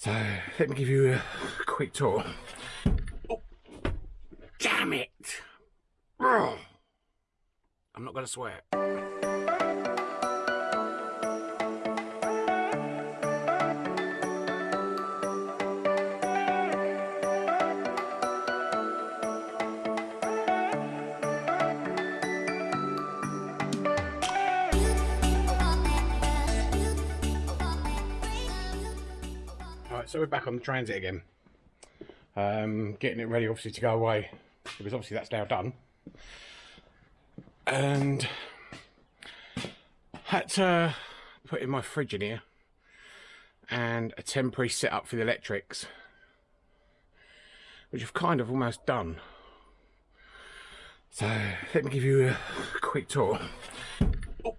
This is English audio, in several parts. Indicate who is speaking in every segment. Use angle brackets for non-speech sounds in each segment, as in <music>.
Speaker 1: So let me give you a quick tour. Oh, damn it! Ugh. I'm not going to swear. So we're back on the transit again. Um, getting it ready obviously to go away because obviously that's now done. And had to put in my fridge in here and a temporary setup for the electrics which I've kind of almost done. So let me give you a quick tour. Oh,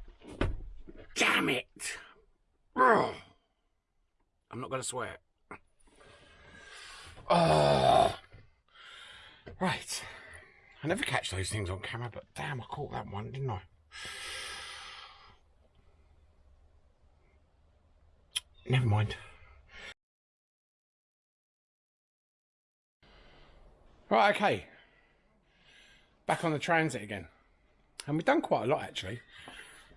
Speaker 1: damn it! I'm not going to swear. Right. I never catch those things on camera, but damn, I caught that one, didn't I? Never mind. Right, okay. Back on the transit again. And we've done quite a lot, actually.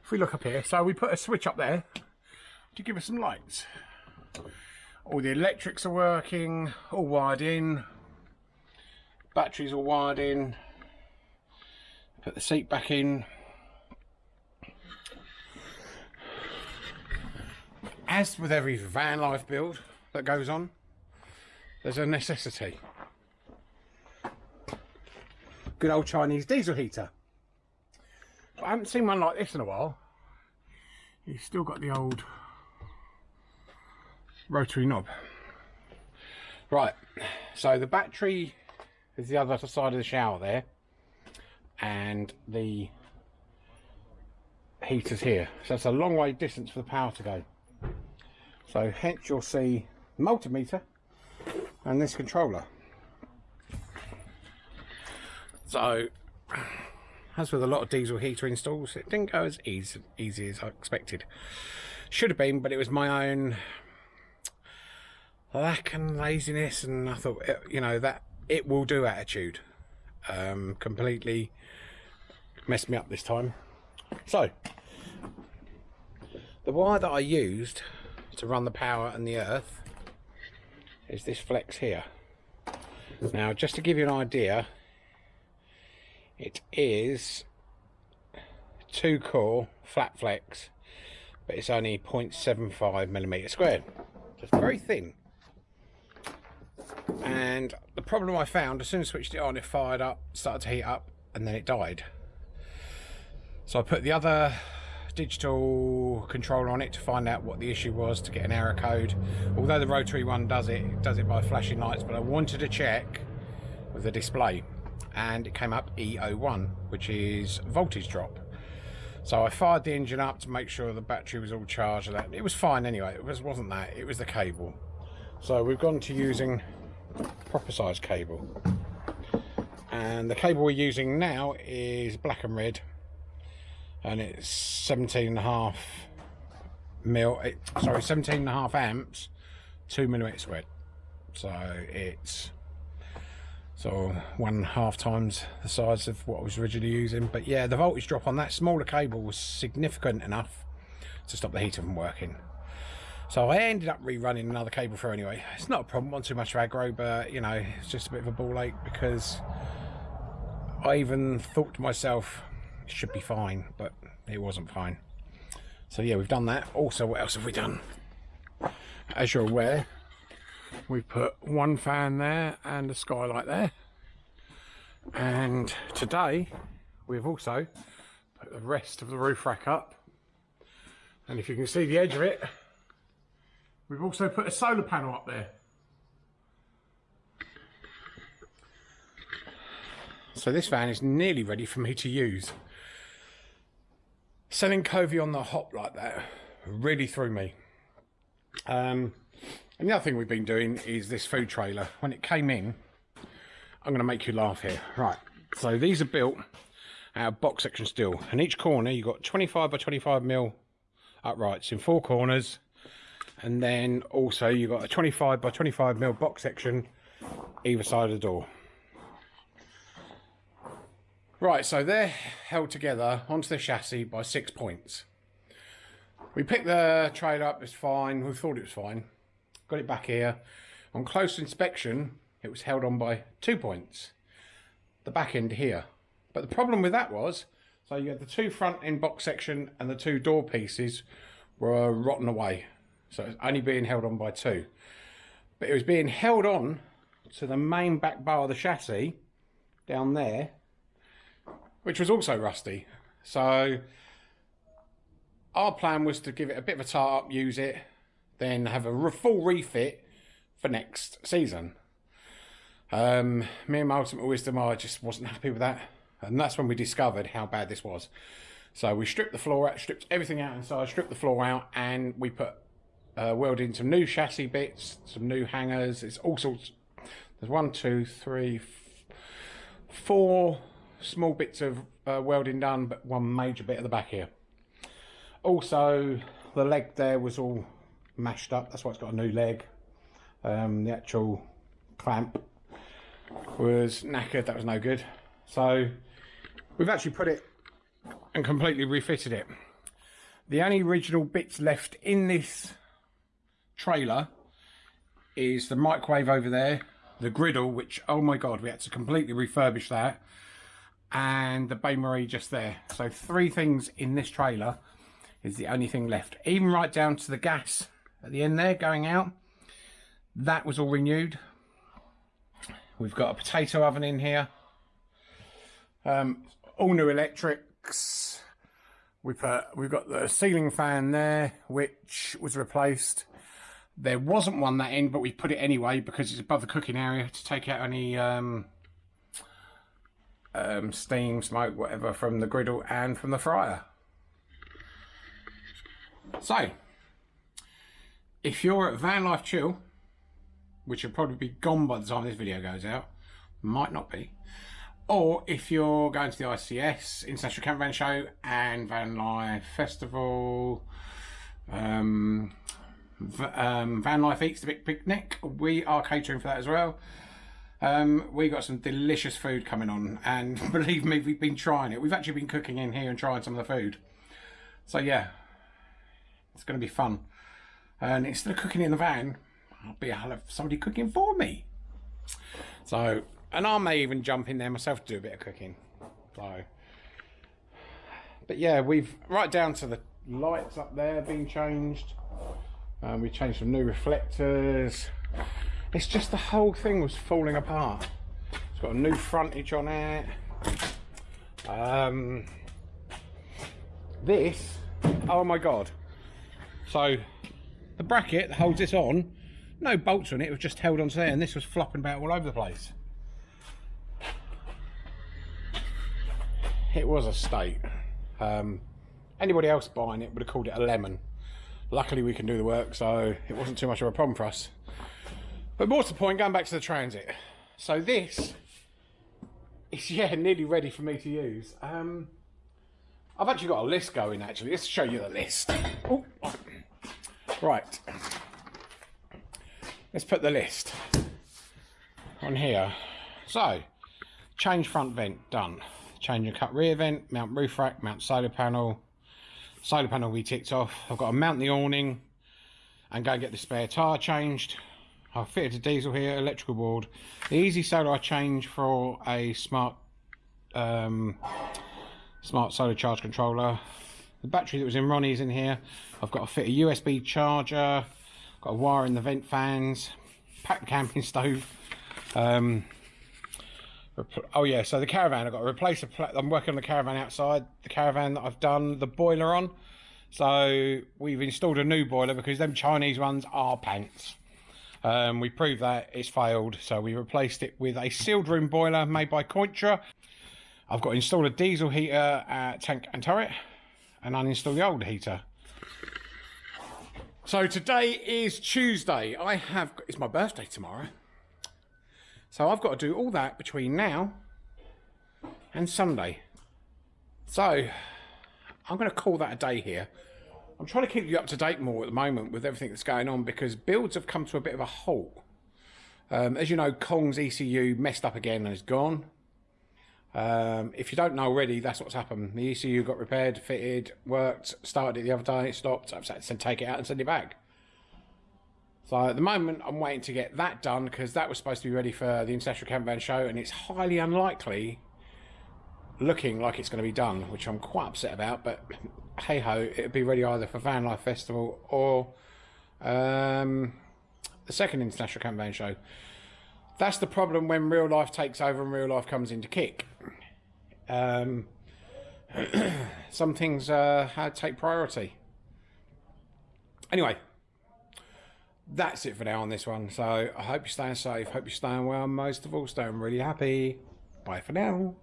Speaker 1: If we look up here, so we put a switch up there to give us some lights. All the electrics are working, all wired in. Batteries all wired in. Put the seat back in. As with every van life build that goes on, there's a necessity. Good old Chinese diesel heater. I haven't seen one like this in a while. You've still got the old rotary knob. Right, so the battery is the other side of the shower there, and the heater's here. So it's a long way distance for the power to go. So hence you'll see multimeter and this controller. So, as with a lot of diesel heater installs, it didn't go as easy, easy as I expected. Should have been, but it was my own lack and laziness and I thought you know that it will do attitude. Um, completely messed me up this time. So the wire that I used to run the power and the earth is this flex here. Now just to give you an idea it is two core flat flex but it's only 0.75 millimeter squared. It's very thin and the problem I found as soon as I switched it on it fired up started to heat up and then it died. So I put the other digital controller on it to find out what the issue was to get an error code. Although the rotary one does it, it does it by flashing lights but I wanted to check with the display and it came up E01 which is voltage drop. So I fired the engine up to make sure the battery was all charged that. It was fine anyway it was wasn't that it was the cable. So we've gone to using proper size cable. And the cable we're using now is black and red and it's 17 and a half mil it, sorry 17 and a half amps 2 millimeters squared so it's so one and a half times the size of what I was originally using. But yeah the voltage drop on that smaller cable was significant enough to stop the heater from working so I ended up rerunning another cable through anyway. It's not a problem, not too much aggro, but you know, it's just a bit of a ball ache because I even thought to myself, it should be fine, but it wasn't fine. So yeah, we've done that. Also, what else have we done? As you're aware, we've put one fan there and a skylight there. And today, we've also put the rest of the roof rack up. And if you can see the edge of it, We've also put a solar panel up there. So this van is nearly ready for me to use. Selling Covey on the hop like that really threw me. Um, other thing we've been doing is this food trailer. When it came in, I'm going to make you laugh here. Right, so these are built out of box section steel. And each corner, you've got 25 by 25 mil uprights in four corners and then also you've got a 25 by 25 mil box section either side of the door. Right, so they're held together onto the chassis by six points. We picked the trailer up, it's fine, we thought it was fine. Got it back here. On close inspection, it was held on by two points. The back end here. But the problem with that was, so you had the two front end box section and the two door pieces were rotten away. So it's only being held on by two. But it was being held on to the main back bar of the chassis down there, which was also rusty. So our plan was to give it a bit of a tart up, use it, then have a full refit for next season. Um, me and my ultimate wisdom, I just wasn't happy with that. And that's when we discovered how bad this was. So we stripped the floor out, stripped everything out inside, stripped the floor out, and we put uh, welded in some new chassis bits, some new hangers. It's all sorts. There's one, two, three, four small bits of uh, welding done, but one major bit at the back here. Also, the leg there was all mashed up. That's why it's got a new leg. Um, the actual clamp was knackered. That was no good. So we've actually put it and completely refitted it. The only original bits left in this trailer is the microwave over there, the griddle, which, oh my God, we had to completely refurbish that, and the bain marie just there. So three things in this trailer is the only thing left. Even right down to the gas at the end there going out, that was all renewed. We've got a potato oven in here. Um, all new electrics. We put, we've got the ceiling fan there, which was replaced. There wasn't one that end, but we put it anyway because it's above the cooking area to take out any um, um, steam, smoke, whatever from the griddle and from the fryer. So, if you're at Van Life Chill, which will probably be gone by the time this video goes out, might not be, or if you're going to the ICS, International Campervan Show, and Van Life Festival, um, um, Van Life Eats the Big Picnic, we are catering for that as well. Um, we got some delicious food coming on, and <laughs> believe me, we've been trying it. We've actually been cooking in here and trying some of the food. So yeah, it's going to be fun. And instead of cooking in the van, I'll be I'll have somebody cooking for me. So, and I may even jump in there myself to do a bit of cooking. So, but yeah, we've right down to the lights up there being changed. Um, we changed some new reflectors. It's just the whole thing was falling apart. It's got a new frontage on it. Um, this, oh my god. So the bracket that holds this on, no bolts on it, it was just held onto there and this was flopping about all over the place. It was a state. Um, anybody else buying it would have called it a lemon luckily we can do the work so it wasn't too much of a problem for us. But more to the point going back to the transit. So this is <laughs> yeah nearly ready for me to use. Um i've actually got a list going actually. Let's show you the list. Right. Let's put the list on here. So change front vent done. Change and cut rear vent mount roof rack mount solar panel solar panel we ticked off. I've got to mount the awning and go and get the spare tyre changed. I've fitted a diesel here, electrical board. The easy solar I changed for a smart um, smart solar charge controller. The battery that was in Ronnie's in here. I've got to fit a USB charger. Got a wire in the vent fans. Pack the camping stove. Um, oh yeah so the caravan i've got to replace a i'm working on the caravan outside the caravan that i've done the boiler on. So we've installed a new boiler because them chinese ones are pants. Um, we proved that it's failed so we replaced it with a sealed room boiler made by Cointra. i've got to install a diesel heater at tank and turret and uninstall the old heater. So today is tuesday. I have it's my birthday tomorrow so I've got to do all that between now and Sunday. So I'm going to call that a day here. I'm trying to keep you up to date more at the moment with everything that's going on because builds have come to a bit of a halt. Um, as you know, Kong's ECU messed up again and is gone. Um, if you don't know already, that's what's happened. The ECU got repaired, fitted, worked, started it the other day, stopped. I've had to take it out and send it back. So at the moment, I'm waiting to get that done because that was supposed to be ready for the International Camper Van Show, and it's highly unlikely looking like it's going to be done, which I'm quite upset about. But hey ho, it'll be ready either for Van Life Festival or um, the second International Camper Van Show. That's the problem when real life takes over and real life comes into kick. Um, <clears throat> some things uh, take priority. Anyway, that's it for now on this one. So I hope you're staying safe. Hope you're staying well. Most of all, staying really happy. Bye for now.